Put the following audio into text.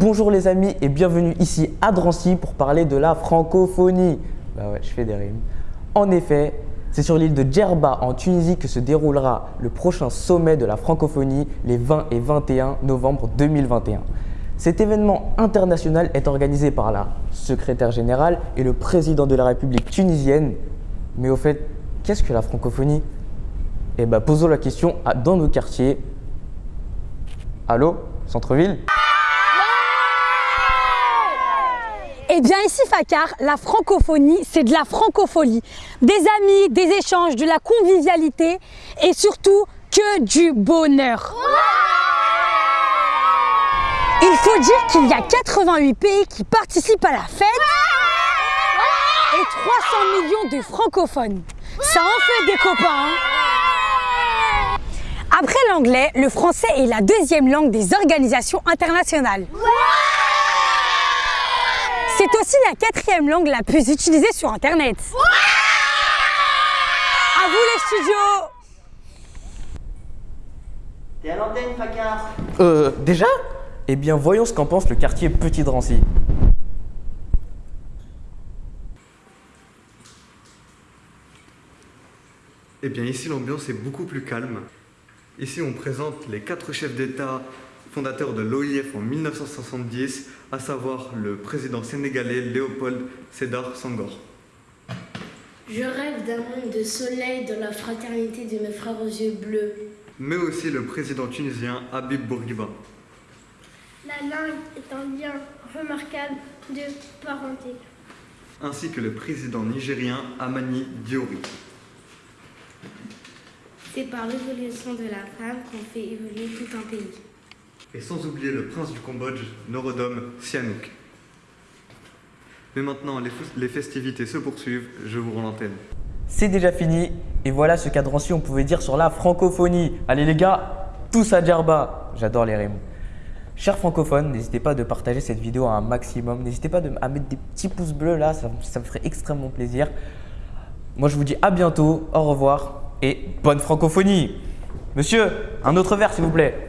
Bonjour les amis et bienvenue ici à Drancy pour parler de la francophonie. Bah ouais, je fais des rimes. En effet, c'est sur l'île de Djerba en Tunisie que se déroulera le prochain sommet de la francophonie les 20 et 21 novembre 2021. Cet événement international est organisé par la secrétaire générale et le président de la République tunisienne. Mais au fait, qu'est-ce que la francophonie? Eh bien, posons la question dans nos quartiers. Allô? Centre-ville? Eh bien ici Fakar, la francophonie, c'est de la francophonie. Des amis, des échanges, de la convivialité et surtout que du bonheur. Il faut dire qu'il y a 88 pays qui participent à la fête et 300 millions de francophones. Ça en fait des copains. hein. Après l'anglais, le français est la deuxième langue des organisations internationales. C'est aussi la quatrième langue la plus utilisée sur Internet. À vous les studios T'es à l'antenne, Fakar Euh, déjà? Eh bien, voyons ce qu'en pense le quartier Petit Drancy. Eh bien ici l'ambiance est beaucoup plus calme. Ici on présente les quatre chefs d'État fondateurs de l'OIF en 1970, à savoir le président sénégalais Léopold Sédar Senghor. Je rêve d'un monde de soleil dans la fraternité de mes frères aux yeux bleus. Mais aussi le président tunisien Habib Bourguiba. La langue est un lien remarquable de parenté. Ainsi que le président nigérien Amani Diori. C'est par l'évolution de la femme qu'on fait évoluer tout un pays. Et sans oublier le prince du Cambodge, Norodom Sihanouk. Mais maintenant les, festivités se poursuivent, je vous rends l'antenne. C'est déjà fini et voilà ce qu'à Drancy on pouvait dire sur la francophonie. Allez les gars, tous à Djerba J'adore les rimes. Chers francophones, n'hésitez pas de partager cette vidéo à un maximum. N'hésitez pas à mettre des petits pouces bleus là, ça, ça me ferait extrêmement plaisir. Moi je vous dis à bientôt, au revoir et bonne francophonie. Monsieur, un autre verre s'il vous plaît.